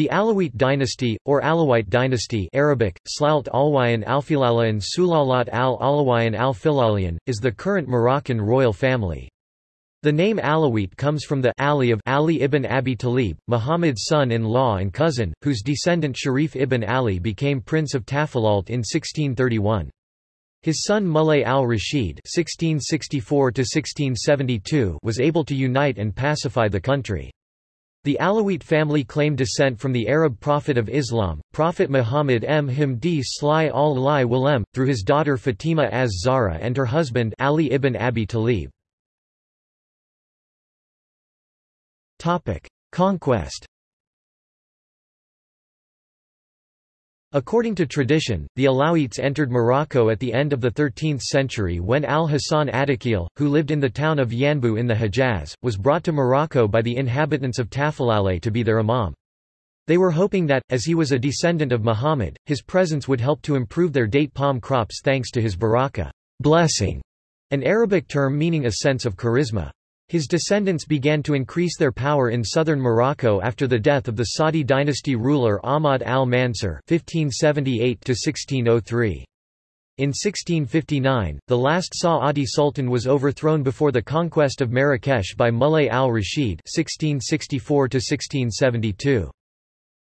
The Alawite dynasty, or Alawite dynasty Arabic, Slalt Alwayan Alfilalayan Sulalat al-Alawayan al-Filalian, is the current Moroccan royal family. The name Alawite comes from the Ali of Ali ibn Abi Talib, Muhammad's son-in-law and cousin, whose descendant Sharif ibn Ali became Prince of Tafilalt in 1631. His son Mulay al-Rashid was able to unite and pacify the country. The Alawite family claim descent from the Arab prophet of Islam, Prophet Muhammad M. Himdi Sly al-Lai Walem, through his daughter Fatima az-Zahra and her husband Ali ibn Abi Talib. Conquest According to tradition, the Alawites entered Morocco at the end of the 13th century when al-Hasan ad-Dakhil, who lived in the town of Yanbu in the Hejaz, was brought to Morocco by the inhabitants of Tafilalt to be their imam. They were hoping that, as he was a descendant of Muhammad, his presence would help to improve their date palm crops thanks to his baraka blessing, an Arabic term meaning a sense of charisma. His descendants began to increase their power in southern Morocco after the death of the Saadi dynasty ruler Ahmad al-Mansur (1578–1603). In 1659, the last Saadi sultan was overthrown before the conquest of Marrakesh by Mulay al-Rashid (1664–1672).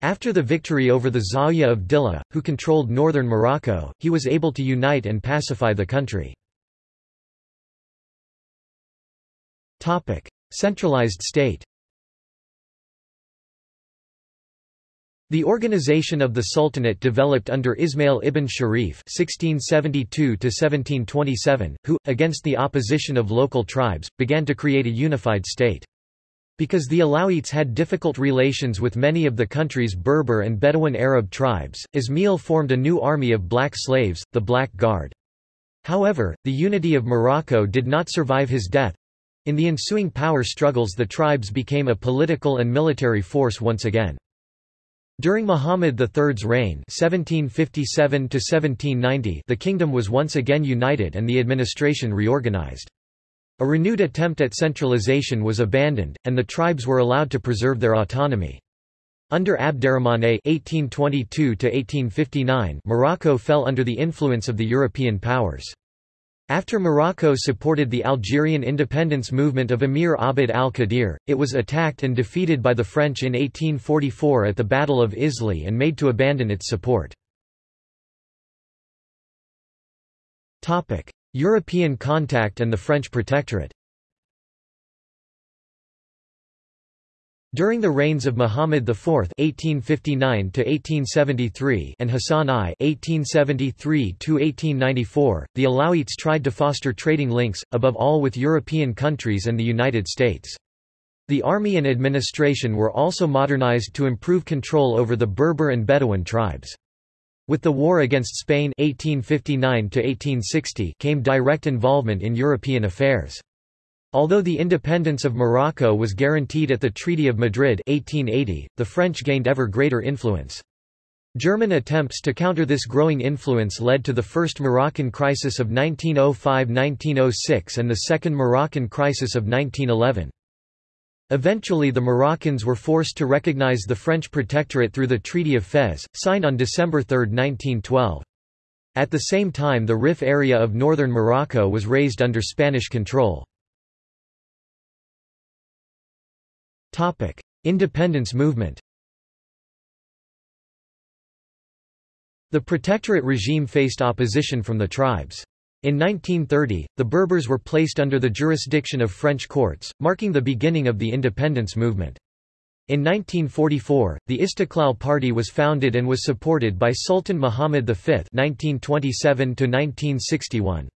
After the victory over the Zawiya of Dilla, who controlled northern Morocco, he was able to unite and pacify the country. Topic: Centralized state. The organization of the Sultanate developed under Ismail ibn Sharif (1672–1727), who, against the opposition of local tribes, began to create a unified state. Because the Alawites had difficult relations with many of the country's Berber and Bedouin Arab tribes, Ismail formed a new army of black slaves, the Black Guard. However, the unity of Morocco did not survive his death, in the ensuing power struggles the tribes became a political and military force once again. During Muhammad III's reign 1757 the kingdom was once again united and the administration reorganized. A renewed attempt at centralization was abandoned, and the tribes were allowed to preserve their autonomy. Under Abderrahmane (1822–1859), Morocco fell under the influence of the European powers. After Morocco supported the Algerian independence movement of Emir Abd al-Qadir, it was attacked and defeated by the French in 1844 at the Battle of Isly and made to abandon its support. European contact and the French protectorate During the reigns of Muhammad IV (1859–1873) and Hassan I (1873–1894), the Alawites tried to foster trading links, above all with European countries and the United States. The army and administration were also modernized to improve control over the Berber and Bedouin tribes. With the war against Spain (1859–1860) came direct involvement in European affairs. Although the independence of Morocco was guaranteed at the Treaty of Madrid 1880, the French gained ever greater influence. German attempts to counter this growing influence led to the First Moroccan Crisis of 1905–1906 and the Second Moroccan Crisis of 1911. Eventually the Moroccans were forced to recognize the French protectorate through the Treaty of Fez, signed on December 3, 1912. At the same time the Rif area of northern Morocco was raised under Spanish control. Independence movement. The protectorate regime faced opposition from the tribes. In 1930, the Berbers were placed under the jurisdiction of French courts, marking the beginning of the independence movement. In 1944, the Istiqlal Party was founded and was supported by Sultan Muhammad V (1927–1961).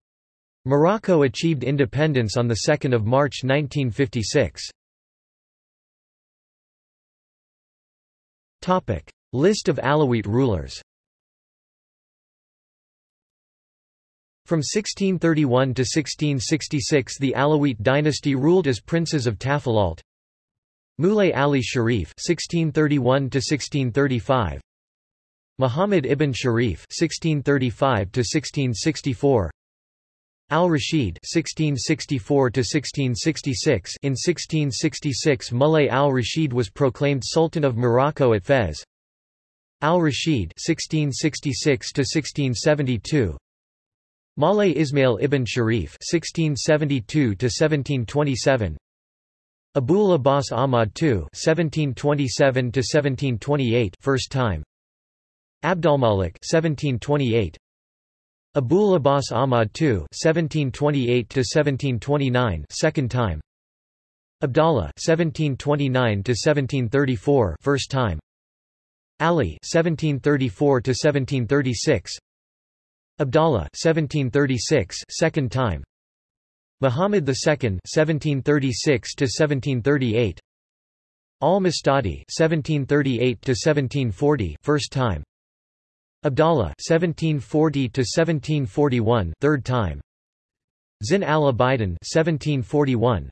Morocco achieved independence on 2 March 1956. Topic. List of Alawite rulers From 1631 to 1666 the Alawite dynasty ruled as princes of Tafilalt. Mulay Ali Sharif 1631 to 1635. Muhammad ibn Sharif (1635–1664), Al-Rashid (1664–1666). In 1666, Mulay al-Rashid was proclaimed Sultan of Morocco at Fez. Al-Rashid (1666–1672). Mulay Ismail ibn Sharif (1672–1727). Abul Abbas Ahmad II (1727–1728), first time. Abdulmalik (1728). Abul Abbas Ahmad II (1728–1729), second time. Abdallah (1729–1734), first time. Ali (1734–1736). Abdallah 1736 second time Muhammad II (1736–1738). Al-Mustadi (1738–1740), first time Abdallah 1740 to 1741 third time. Zin al-Abidin 1741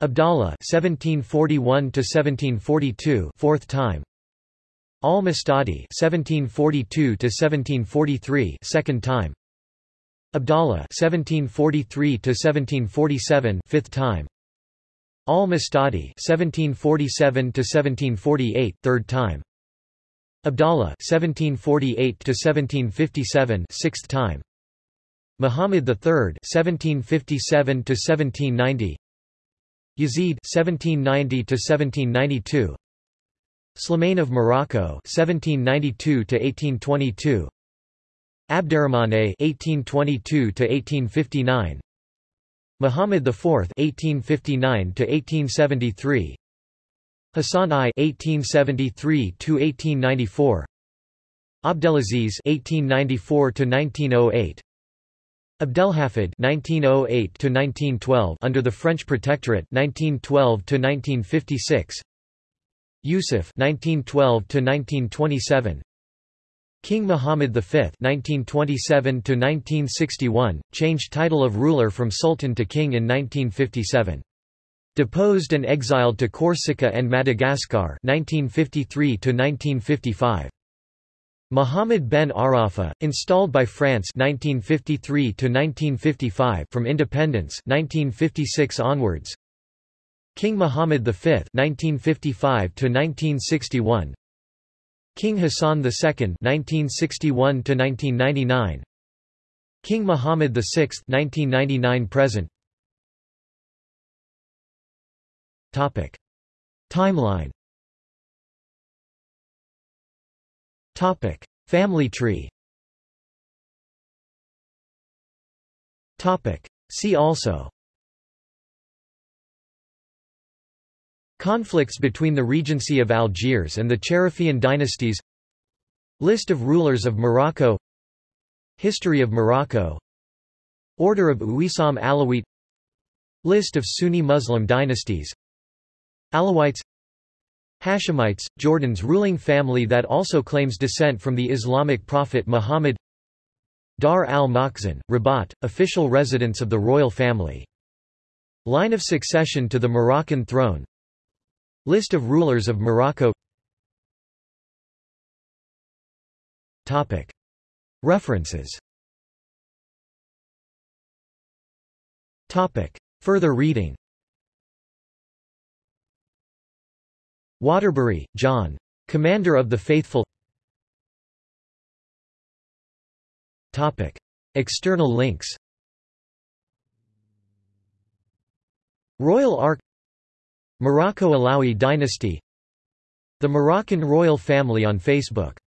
Abdallah 1741 to 1742 fourth time. Al-Mustadi 1742 to 1743 second time. Abdallah 1743 to 1747 fifth time. Al-Mustadi 1747 to 1748 third time Abdallah 1748 to 1757 sixth time. Muhammad III 1757 to 1790 Yazid 1790 to 1792 Slimane of Morocco 1792 to 1822 Abderrahmane 1822 to 1859 Muhammad IV 1859 to 1873 Hassan I 1873 to 1894 Abdelaziz 1894 to 1908 Abdelhafid 1908 to 1912 under the French Protectorate 1912 to 1956 Yusuf 1912 to 1927 King Muhammad V 1927 to 1961 changed title of ruler from sultan to king in 1957 Deposed and exiled to Corsica and Madagascar 1953 to 1955 Muhammad ben Arafa, installed by France 1953 to 1955 from independence 1956 onwards King Mohammed V (1955–1961), King Hassan II (1961–1999), King Mohammed VI (1999–present). Topic: Timeline. Topic: Family tree. Topic: See also. Conflicts between the Regency of Algiers and the Cherifian dynasties. List of rulers of Morocco. History of Morocco. Order of Ouissam Alaouite List of Sunni Muslim dynasties Alawites Hashemites, Jordan's ruling family that also claims descent from the Islamic prophet Muhammad Dar al-Makhzen, Rabat, official residence of the royal family. Line of succession to the Moroccan throne List of rulers of Morocco Topic. References Topic. Further reading Waterbury, John. Commander of the Faithful. Topic. External links. Royal Ark. Morocco Alawi dynasty. The Moroccan royal family on Facebook